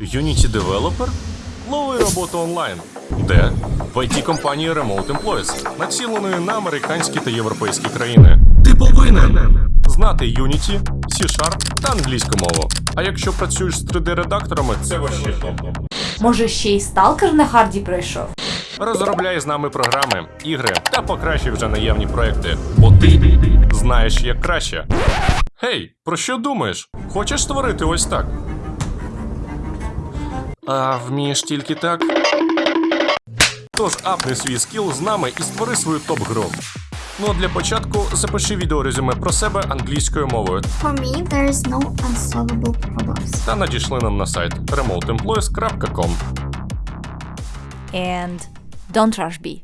Unity Developer? Лови роботу онлайн. Де? В it компанії Remote Employees, націленої на американські та європейські країни. Ти повинен знати Unity, C-Sharp та англійську мову. А якщо працюєш з 3D-редакторами, це вообще топ. Може, ще й сталкер на харді пройшов? Розробляй з нами програми, ігри та покращуй вже наявні проекти. Бо ти знаєш як краще. Гей, про що думаєш? Хочеш створити ось так? А вмієш тільки так? Тож апни свій скіл з нами і створи свою топ-гру. Ну а для початку запиши відеорезюме про себе англійською мовою For me, there is no unsolvable problems. та надійшли нам на сайт remoteemployees.com. And don't rush B.